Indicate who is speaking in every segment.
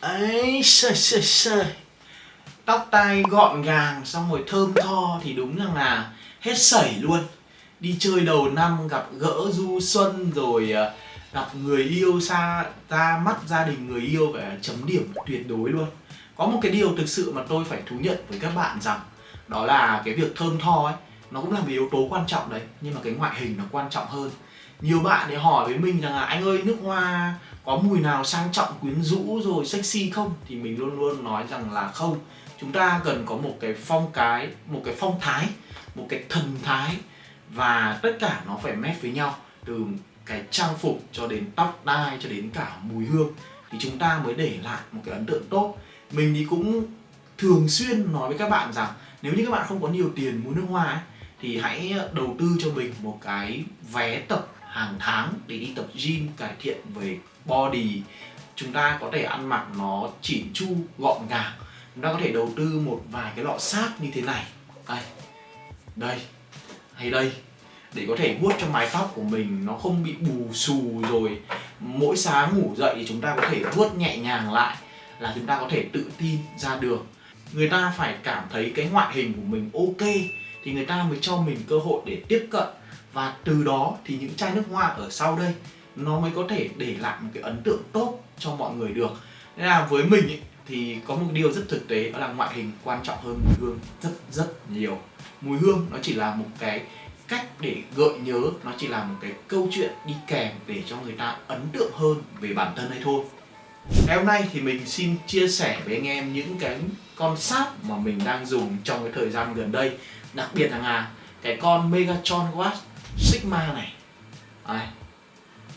Speaker 1: ấy sơi sơi sơi. Tóc tai gọn gàng, xong rồi thơm tho thì đúng rằng là hết sẩy luôn. Đi chơi đầu năm, gặp gỡ du xuân, rồi ờ, gặp người yêu xa, ra mắt gia đình người yêu phải chấm điểm tuyệt đối luôn. Có một cái điều thực sự mà tôi phải thú nhận với các bạn rằng, đó là cái việc thơm tho ấy, nó cũng là một yếu tố quan trọng đấy, nhưng mà cái ngoại hình nó quan trọng hơn. Nhiều bạn thì hỏi với mình rằng là, anh ơi, nước hoa có mùi nào sang trọng quyến rũ rồi sexy không? Thì mình luôn luôn nói rằng là không. Chúng ta cần có một cái phong cái một cái phong thái một cái thần thái và tất cả nó phải mét với nhau từ cái trang phục cho đến tóc đai cho đến cả mùi hương. Thì chúng ta mới để lại một cái ấn tượng tốt. Mình thì cũng thường xuyên nói với các bạn rằng nếu như các bạn không có nhiều tiền mua nước hoa ấy, thì hãy đầu tư cho mình một cái vé tập hàng tháng để đi tập gym, cải thiện về body. Chúng ta có thể ăn mặc nó chỉn chu, gọn gàng. Chúng ta có thể đầu tư một vài cái lọ sáp như thế này. Đây đây, hay đây. Để có thể vuốt cho mái tóc của mình nó không bị bù xù rồi. Mỗi sáng ngủ dậy thì chúng ta có thể vuốt nhẹ nhàng lại là chúng ta có thể tự tin ra đường. Người ta phải cảm thấy cái ngoại hình của mình ok thì người ta mới cho mình cơ hội để tiếp cận và từ đó thì những chai nước hoa ở sau đây nó mới có thể để lại một cái ấn tượng tốt cho mọi người được. Nên là với mình ý, thì có một điều rất thực tế đó là ngoại hình quan trọng hơn mùi hương rất rất nhiều. Mùi hương nó chỉ là một cái cách để gợi nhớ nó chỉ là một cái câu chuyện đi kèm để cho người ta ấn tượng hơn về bản thân hay thôi. Ngày hôm nay thì mình xin chia sẻ với anh em những cái con sáp mà mình đang dùng trong cái thời gian gần đây. Đặc biệt là cái con Megatron Watch Sigma này. Đây.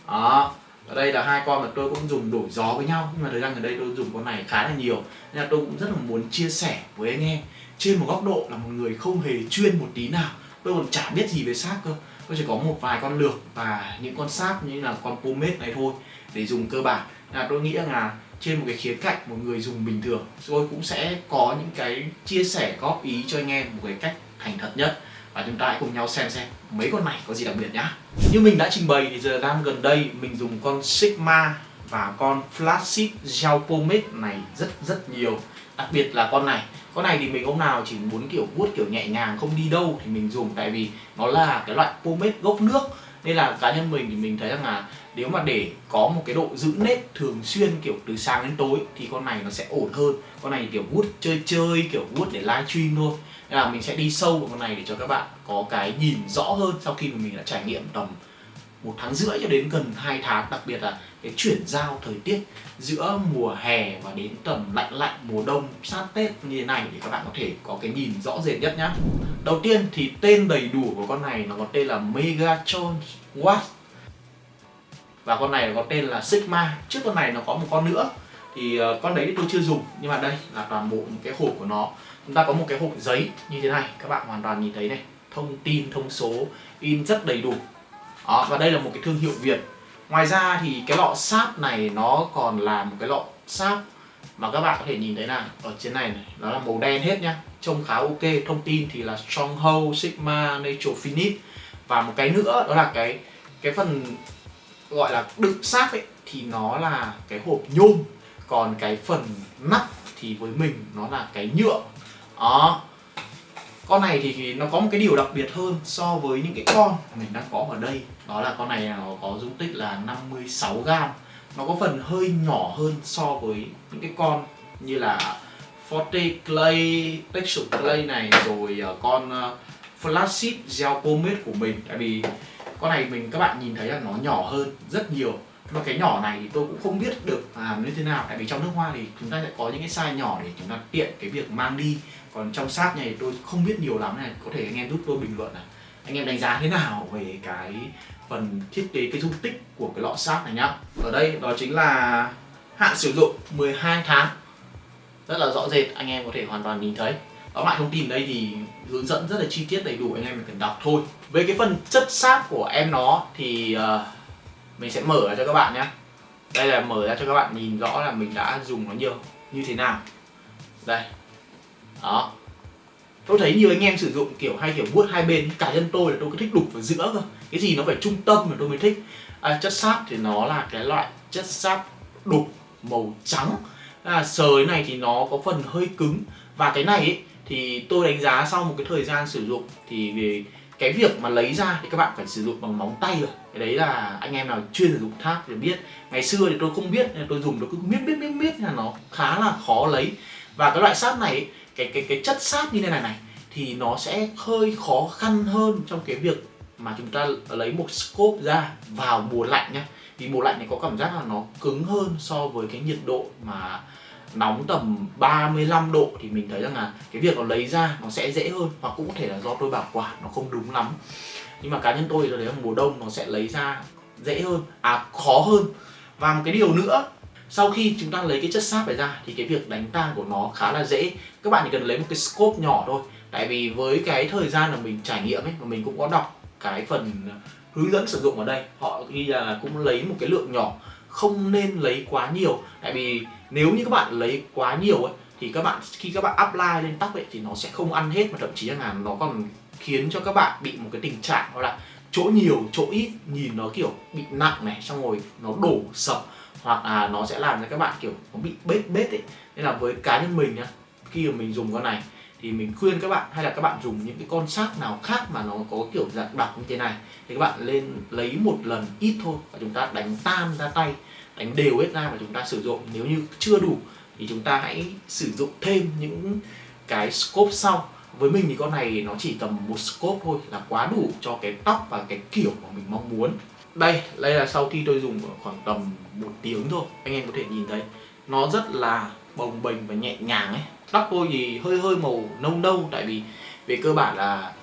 Speaker 1: Đó, ở đây là hai con mà tôi cũng dùng đổi gió với nhau, nhưng mà thời gian gần đây tôi dùng con này khá là nhiều. Nên là tôi cũng rất là muốn chia sẻ với anh em. Trên một góc độ là một người không hề chuyên một tí nào. Tôi còn chả biết gì về sáp cơ. Tôi chỉ có một vài con lược và những con sáp như là con pomade này thôi để dùng cơ bản. Là tôi nghĩ là trên một cái khía cạnh một người dùng bình thường, tôi cũng sẽ có những cái chia sẻ góp ý cho anh em một cái cách thành thật nhất và chúng ta hãy cùng nhau xem xem mấy con này có gì đặc biệt nhá. Như mình đã trình bày thì giờ đang gần đây mình dùng con Sigma và con Flagship Gel Pomade này rất rất nhiều. Đặc biệt là con này. Con này thì mình hôm nào chỉ muốn kiểu vuốt kiểu nhẹ nhàng, không đi đâu thì mình dùng. Tại vì nó là cái loại pomade gốc nước. Nên là cá nhân mình thì mình thấy rằng là nếu mà để có một cái độ giữ nếp thường xuyên kiểu từ sáng đến tối thì con này nó sẽ ổn hơn. Con này kiểu vuốt chơi chơi, kiểu vuốt để livestream thôi nên là mình sẽ đi sâu vào con này để cho các bạn có cái nhìn rõ hơn sau khi mà mình đã trải nghiệm tầm một tháng rưỡi cho đến gần 2 tháng, đặc biệt là cái chuyển giao thời tiết giữa mùa hè và đến tầm lạnh lạnh mùa đông sát Tết như thế này để các bạn có thể có cái nhìn rõ rệt nhất nhá. Đầu tiên thì tên đầy đủ của con này nó có tên là Megatron Watt và con này có tên là Sigma. Trước con này nó có một con nữa thì ờ, con đấy tôi chưa dùng, nhưng mà đây là toàn bộ những cái hộp của nó chúng ta có một cái hộp giấy như thế này các bạn hoàn toàn nhìn thấy này. Thông tin thông số in rất đầy đủ. Đó, và đây là một cái thương hiệu Việt. Ngoài ra thì cái lọ sáp này nó còn là một cái lọ sáp mà các bạn có thể nhìn thấy là ở trên này, này nó là màu đen hết nhá. Trông khá ok thông tin thì là Stronghold Sigma Nature Finish và một cái nữa đó là cái cái phần gọi là đựng sáp ấy thì nó là cái hộp nhôm. Còn cái phần nắp thì với mình nó là cái nhựa đó. Con này thì nó có một cái điều đặc biệt hơn so với những cái con mình đang có ở đây. Đó là con này nó có dung tích là 56 gram nó có phần hơi nhỏ hơn so với những cái con như là Forte Clay, Texture Clay này rồi ờ, con ờ, uh, Flagship Gel Pomade của mình. Tại vì con này mình các bạn nhìn thấy là nó nhỏ hơn rất nhiều. Mà cái nhỏ này thì tôi cũng không biết được làm như thế nào. Tại vì trong nước hoa thì chúng ta sẽ có những cái size nhỏ để chúng ta tiện cái việc mang đi còn trong sát này tôi không biết nhiều lắm này có thể anh em giúp tôi bình luận này. Anh em đánh giá thế nào về cái phần thiết kế cái dung tích của cái lọ sát này nhá? Ở đây đó chính là hạn sử dụng 12 tháng. Rất là rõ rệt anh em có thể hoàn toàn nhìn thấy. Tóm lại thông tin đây thì hướng dẫn rất là chi tiết đầy đủ anh em cần đọc thôi. Về cái phần chất sáp của em nó thì uh, mình sẽ mở ra cho các bạn nhé đây là mở ra cho các bạn nhìn rõ là mình đã dùng nó nhiều như thế nào. Đây đó. Tôi thấy nhiều anh em sử dụng kiểu hay kiểu vuốt hai bên cá nhân tôi là tôi cứ thích đục vào giữa cơ. Cái gì nó phải trung tâm mà tôi mới thích. À, chất sáp thì nó là cái loại chất sáp đục màu trắng. Là sới này thì nó có phần hơi cứng. Và cái này ấy, thì tôi đánh giá sau một cái thời gian sử dụng thì về cái việc mà lấy ra thì các bạn phải sử dụng bằng móng tay rồi. Cái đấy là anh em nào chuyên sử dụng tháp thì biết. Ngày xưa thì tôi không biết nên tôi dùng tôi cứ biết biết biết biết là nó khá là khó lấy. Và cái loại sáp này cái cái cái chất sáp như thế này này, thì nó sẽ hơi khó khăn hơn trong cái việc mà chúng ta lấy một scope ra vào mùa lạnh nhá. Vì mùa lạnh này có cảm giác là nó cứng hơn so với cái nhiệt độ mà nóng tầm 35 độ thì mình thấy rằng là cái việc nó lấy ra nó sẽ dễ hơn hoặc cũng có thể là do tôi bảo quản nó không đúng lắm. Nhưng mà cá nhân tôi thì tôi thấy là mùa đông nó sẽ lấy ra dễ hơn à khó hơn. Và một cái điều nữa sau khi chúng ta lấy cái chất sáp này ra thì cái việc đánh tan của nó khá là dễ. Các bạn chỉ cần lấy một cái scope nhỏ thôi. Tại vì với cái thời gian mà mình trải nghiệm ấy, mà mình cũng có đọc cái phần hướng dẫn sử dụng ở đây, họ ghi là cũng lấy một cái lượng nhỏ, không nên lấy quá nhiều. Tại vì nếu như các bạn lấy quá nhiều ấy, thì các bạn, khi các bạn apply lên tóc ấy, thì nó sẽ không ăn hết mà thậm chí là nó còn khiến cho các bạn bị một cái tình trạng đó là chỗ nhiều, chỗ ít, nhìn nó kiểu bị nặng này, xong rồi nó đổ sập hoặc là nó sẽ làm cho các bạn kiểu nó bị bết bết ấy. Nên là với cá nhân mình nhá, khi mà mình dùng con này thì mình khuyên các bạn hay là các bạn dùng những cái con sắc nào khác mà nó có kiểu dạng đặc như thế này thì các bạn lên lấy một lần ít thôi và chúng ta đánh tan ra tay, đánh đều hết ra và chúng ta sử dụng. Nếu như chưa đủ thì chúng ta hãy sử dụng thêm những cái scope sau. Với mình thì con này nó chỉ tầm một scope thôi là quá đủ cho cái tóc và cái kiểu mà mình mong muốn đây đây là sau khi tôi dùng khoảng tầm một tiếng thôi, anh em có thể nhìn thấy. Nó rất là bồng bềnh và nhẹ nhàng ấy. Tóc tôi thì hơi hơi màu nâu nâu, tại vì về cơ bản là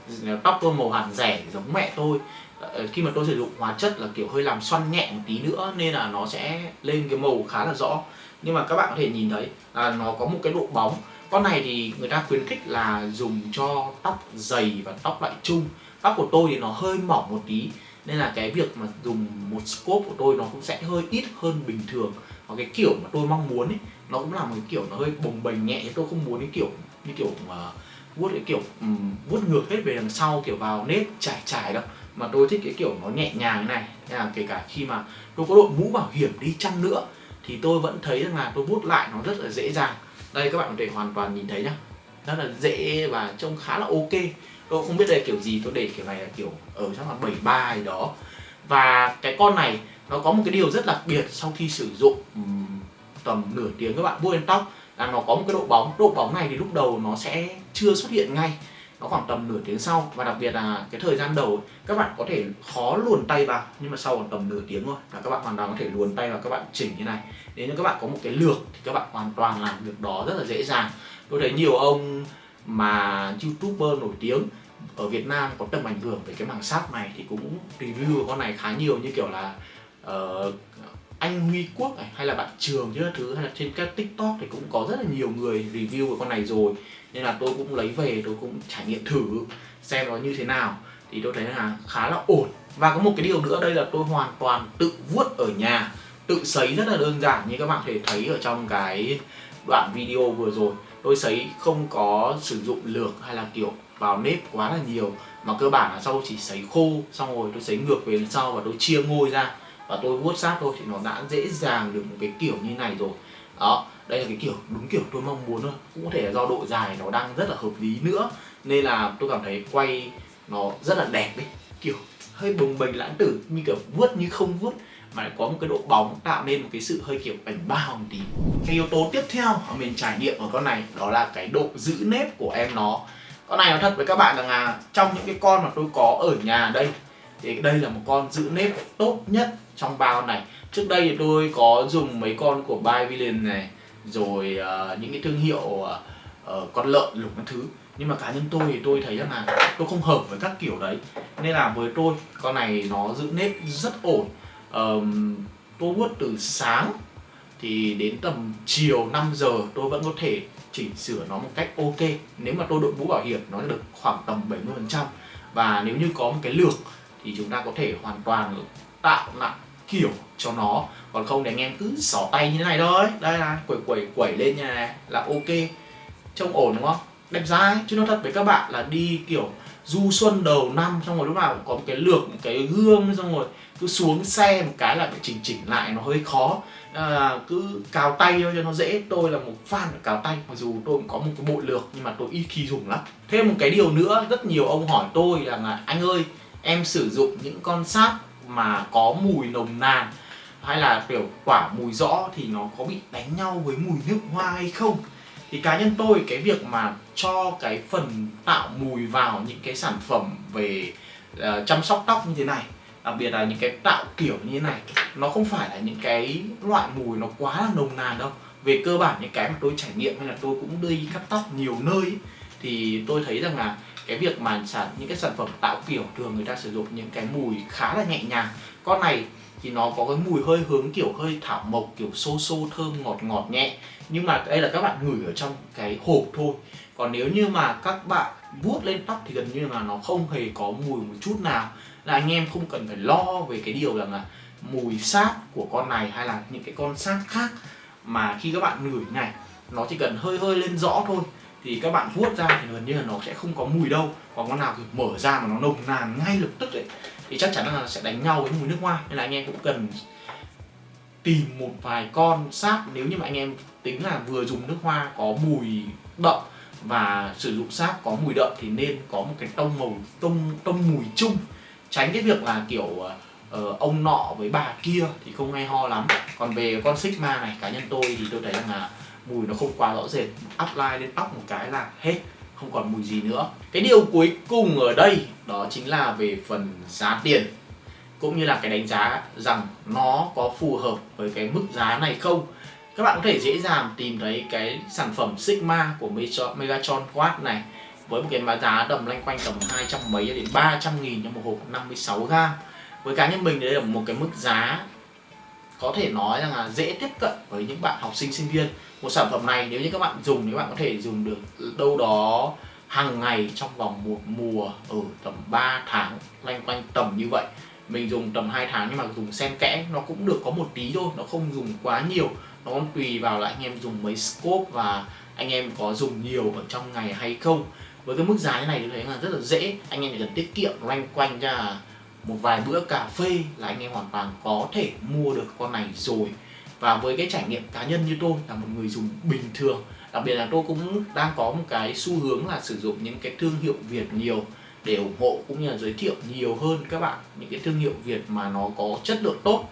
Speaker 1: tóc tôi màu hàn rẻ giống mẹ tôi. Ờ, khi mà tôi sử dụng hóa chất là kiểu hơi làm xoăn nhẹ một tí nữa, nên là nó sẽ lên cái màu khá là rõ. Nhưng mà các bạn có thể nhìn thấy là nó có một cái độ bóng. Con này thì người ta khuyến khích là dùng cho tóc dày và tóc loại chung. Tóc của tôi thì nó hơi mỏng một tí nên là cái việc mà dùng một scope của tôi nó cũng sẽ hơi ít hơn bình thường. Và cái kiểu mà tôi mong muốn ấy nó cũng là một cái kiểu nó hơi bồng bềnh nhẹ. Tôi không muốn cái kiểu như kiểu mà vuốt cái kiểu um, vuốt ngược hết về đằng sau kiểu vào nếp trải trải đâu. Mà tôi thích cái kiểu nó nhẹ nhàng này. Nên là kể cả khi mà tôi có đội mũ bảo hiểm đi chăng nữa thì tôi vẫn thấy rằng là tôi vuốt lại nó rất là dễ dàng. Đây các bạn có thể hoàn toàn nhìn thấy nhá. Rất là dễ và trông khá là ok tôi không biết đây kiểu gì, tôi để kiểu này là kiểu ở chắc là 73 gì đó. Và cái con này, nó có một cái điều rất đặc biệt sau khi sử dụng tầm nửa tiếng các bạn vuốt lên tóc, là nó có một cái độ bóng. Độ bóng này thì lúc đầu nó sẽ chưa xuất hiện ngay, nó khoảng tầm nửa tiếng sau. Và đặc biệt là cái thời gian đầu, các bạn có thể khó luồn tay vào, nhưng mà sau khoảng tầm nửa tiếng thôi là các bạn hoàn toàn có thể luồn tay vào các bạn chỉnh như này. Nếu như các bạn có một cái lược thì các bạn hoàn toàn làm việc đó rất là dễ dàng. Tôi thấy nhiều ông mà youtuber nổi tiếng ở Việt Nam có tầm ảnh hưởng về cái mảng sáp này thì cũng review con này khá nhiều như kiểu là uh, anh Huy Quốc này, hay là bạn Trường chứ thứ hay là trên các TikTok thì cũng có rất là nhiều người review về con này rồi. Nên là tôi cũng lấy về tôi cũng trải nghiệm thử xem nó như thế nào. Thì tôi thấy là khá là ổn. Và có một cái điều nữa đây là tôi hoàn toàn tự vuốt ở nhà tự sấy rất là đơn giản như các bạn thể thấy ở trong cái đoạn video vừa rồi. Tôi sấy không có sử dụng lược hay là kiểu vào nếp quá là nhiều. Mà cơ bản là sau chỉ sấy khô, xong rồi tôi sấy ngược về sau và tôi chia ngôi ra. Và tôi vuốt sát thôi thì nó đã dễ dàng được một cái kiểu như này rồi. Đó, đây là cái kiểu, đúng kiểu tôi mong muốn thôi. Cũng có thể là do độ dài nó đang rất là hợp lý nữa. Nên là tôi cảm thấy quay nó rất là đẹp đấy. Kiểu hơi bồng bềnh lãng tử, như kiểu vuốt như không vuốt. Mà lại có một cái độ bóng tạo nên một cái sự hơi kiểu bảnh bao một tí. Cái yếu tố tiếp theo mà mình trải nghiệm ở con này, đó là cái độ giữ nếp của em nó con này nói thật với các bạn rằng là trong những cái con mà tôi có ở nhà đây thì đây là một con giữ nếp tốt nhất trong bao này. Trước đây thì tôi có dùng mấy con của By Villain này rồi uh, những cái thương hiệu uh, uh, con lợn lục các thứ. Nhưng mà cá nhân tôi thì tôi thấy rằng là tôi không hợp với các kiểu đấy. Nên là với tôi con này nó giữ nếp rất ổn. Um, tôi vuốt từ sáng thì đến tầm chiều 5 giờ tôi vẫn có thể chỉnh sửa nó một cách ok. Nếu mà tôi đội mũ bảo hiểm, nó được khoảng tầm 70% và nếu như có một cái lược, thì chúng ta có thể hoàn toàn tạo lại kiểu cho nó. Còn không thì anh em cứ xỏ tay như thế này thôi. Đây là quẩy quẩy quẩy lên như này là ok. Trông ổn đúng không? Đẹp dai. Chứ nó thật với các bạn là đi kiểu du xuân đầu năm, xong rồi lúc nào cũng có một cái lược, một cái gương, xong rồi cứ xuống xe một cái là phải chỉnh chỉnh lại, nó hơi khó à, cứ cào tay thôi cho nó dễ. Tôi là một fan của cào tay mặc dù tôi cũng có một cái bộ lược nhưng mà tôi ít khi dùng lắm. Thêm một cái điều nữa rất nhiều ông hỏi tôi là, là anh ơi em sử dụng những con sáp mà có mùi nồng nàn hay là kiểu quả mùi rõ thì nó có bị đánh nhau với mùi nước hoa hay không? Thì cá nhân tôi cái việc mà cho cái phần tạo mùi vào những cái sản phẩm về uh, chăm sóc tóc như thế này đặc biệt là những cái tạo kiểu như thế này nó không phải là những cái loại mùi nó quá là nồng nàn đâu. Về cơ bản những cái mà tôi trải nghiệm hay là tôi cũng đi cắt tóc nhiều nơi ấy, thì tôi thấy rằng là cái việc mà sản những cái sản phẩm tạo kiểu thường người ta sử dụng những cái mùi khá là nhẹ nhàng. Con này thì nó có cái mùi hơi hướng kiểu hơi thảo mộc kiểu xô xô thơm ngọt ngọt nhẹ. Nhưng mà đây là các bạn ngửi ở trong cái hộp thôi. Còn nếu như mà các bạn vuốt lên tóc thì gần như là nó không hề có mùi một chút nào là anh em không cần phải lo về cái điều rằng là mùi sáp của con này hay là những cái con sáp khác mà khi các bạn ngửi này, nó chỉ cần hơi hơi lên rõ thôi, thì các bạn vuốt ra thì gần như là nó sẽ không có mùi đâu. Còn con nào thì mở ra mà nó nồng nàn ngay lập tức ấy, thì chắc chắn là sẽ đánh nhau với mùi nước hoa nên là anh em cũng cần tìm một vài con sáp nếu như mà anh em tính là vừa dùng nước hoa có mùi đậm và sử dụng sáp có mùi đậm thì nên có một cái tông màu, tông tông mùi chung tránh cái việc là kiểu uh, ông nọ với bà kia thì không hay ho lắm. Còn về con sigma này cá nhân tôi thì tôi thấy rằng là mùi nó không quá rõ rệt. Apply lên tóc một cái là hết không còn mùi gì nữa. Cái điều cuối cùng ở đây đó chính là về phần giá tiền. Cũng như là cái đánh giá rằng nó có phù hợp với cái mức giá này không. Các bạn có thể dễ dàng tìm thấy cái sản phẩm Sigma của Megatron Quad này với một cái giá tầm loanh quanh tầm 200 mấy đến 300 nghìn cho một hộp 56 gram. Với cá nhân mình đây là một cái mức giá có thể nói rằng là dễ tiếp cận với những bạn học sinh sinh viên. Một sản phẩm này nếu như các bạn dùng thì các bạn có thể dùng được đâu đó hàng ngày trong vòng một mùa ở tầm 3 tháng, loanh quanh tầm như vậy. Mình dùng tầm 2 tháng nhưng mà dùng xen kẽ, nó cũng được có một tí thôi, nó không dùng quá nhiều. Nó còn tùy vào là anh em dùng mấy scope và anh em có dùng nhiều ở trong ngày hay không với cái mức giá như này thì thấy là rất là dễ. Anh em chỉ cần tiết kiệm loanh quanh ra một vài bữa cà phê là anh em hoàn toàn có thể mua được con này rồi. Và với cái trải nghiệm cá nhân như tôi là một người dùng bình thường, đặc biệt là tôi cũng đang có một cái xu hướng là sử dụng những cái thương hiệu Việt nhiều để ủng hộ cũng như là giới thiệu nhiều hơn các bạn những cái thương hiệu Việt mà nó có chất lượng tốt.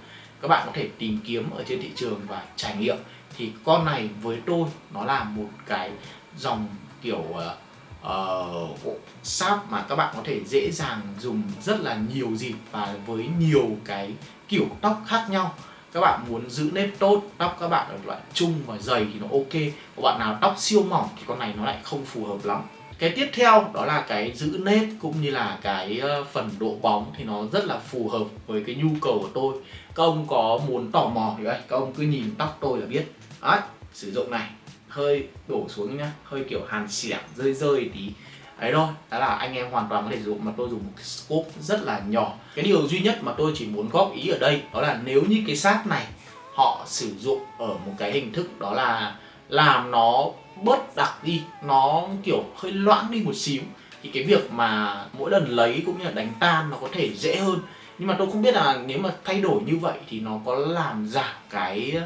Speaker 1: Các bạn có thể tìm kiếm ở trên thị trường và trải nghiệm. Thì con này với tôi nó là một cái dòng kiểu ờ, Ờ, uh, sáp mà các bạn có thể dễ dàng dùng rất là nhiều dịp và với nhiều cái kiểu tóc khác nhau. Các bạn muốn giữ nếp tốt tóc các bạn ở loại trung và dày thì nó ok. Các bạn nào tóc siêu mỏng thì con này nó lại không phù hợp lắm. Cái tiếp theo đó là cái giữ nếp cũng như là cái ờ, phần độ bóng thì nó rất là phù hợp với cái nhu cầu của tôi. Các ông có muốn tò mò thì đây các ông cứ nhìn tóc tôi là biết. Đấy sử dụng này hơi đổ xuống nhá hơi kiểu hàn xẻng rơi rơi tí. Ấy thôi đó là anh em hoàn toàn có thể dùng, mà tôi dùng một cái scope rất là nhỏ. Cái điều duy nhất mà tôi chỉ muốn góp ý ở đây đó là nếu như cái sát này họ sử dụng ở một cái hình thức đó là làm nó bớt đặc đi nó kiểu hơi loãng đi một xíu thì cái việc mà mỗi lần lấy cũng như là đánh tan nó có thể dễ hơn. Nhưng mà tôi không biết là nếu mà thay đổi như vậy thì nó có làm giảm cái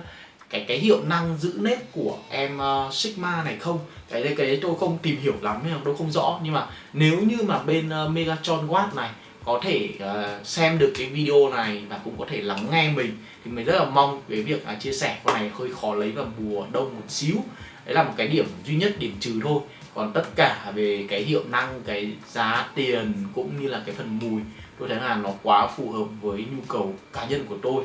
Speaker 1: cái cái hiệu năng giữ nếp của em uh, Sigma này không? Cái đấy cái đấy tôi không tìm hiểu lắm nên tôi không rõ. Nhưng mà nếu như mà bên uh, Megatron Watt này có thể uh, xem được cái video này và cũng có thể lắng nghe mình thì mình rất là mong cái việc uh, chia sẻ con này hơi khó lấy vào mùa đông một xíu. Đấy là một cái điểm duy nhất điểm trừ thôi. Còn tất cả về cái hiệu năng cái giá tiền cũng như là cái phần mùi tôi thấy là nó quá phù hợp với nhu cầu cá nhân của tôi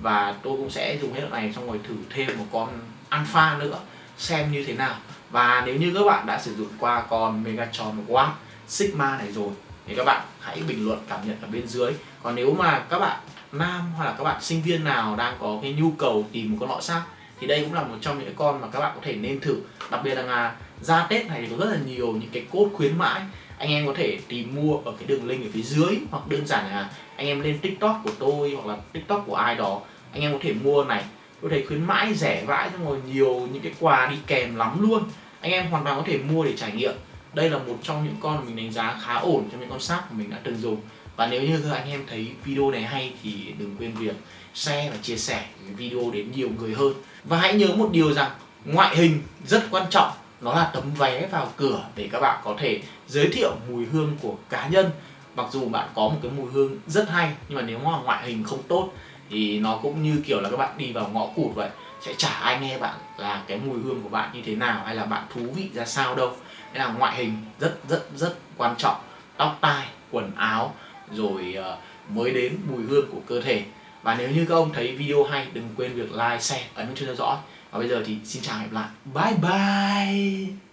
Speaker 1: và tôi cũng sẽ dùng hết này xong rồi thử thêm một con alpha nữa, xem như thế nào. Và nếu như các bạn đã sử dụng qua con Megatron Watt Sigma này rồi, thì các bạn hãy bình luận cảm nhận ở bên dưới. Còn nếu mà các bạn nam hoặc là các bạn sinh viên nào đang có cái nhu cầu tìm một con lọ sắc thì đây cũng là một trong những con mà các bạn có thể nên thử. Đặc biệt là à, ra Tết này thì có rất là nhiều những cái cốt khuyến mãi anh em có thể tìm mua ở cái đường link ở phía dưới, hoặc đơn giản là anh em lên tiktok của tôi, hoặc là tiktok của ai đó, anh em có thể mua này. Tôi thấy khuyến mãi rẻ vãi, xong rồi nhiều những cái quà đi kèm lắm luôn. Anh em hoàn toàn có thể mua để trải nghiệm. Đây là một trong những con mình đánh giá khá ổn trong những con sáp mà mình đã từng dùng. Và nếu như anh em thấy video này hay thì đừng quên việc share và chia sẻ video đến nhiều người hơn. Và hãy nhớ một điều rằng, ngoại hình rất quan trọng nó là tấm vé vào cửa để các bạn có thể giới thiệu mùi hương của cá nhân. Mặc dù bạn có một cái mùi hương rất hay, nhưng mà nếu mà ngoại hình không tốt thì nó cũng như kiểu là các bạn đi vào ngõ cụt vậy, sẽ chả ai nghe bạn là cái mùi hương của bạn như thế nào hay là bạn thú vị ra sao đâu. Nên là ngoại hình rất rất rất quan trọng. Tóc tai, quần áo, rồi ờ, mới đến mùi hương của cơ thể. Và nếu như các ông thấy video hay, đừng quên việc like, share, ấn chuông theo dõi và bây giờ thì xin chào và hẹn gặp lại bye bye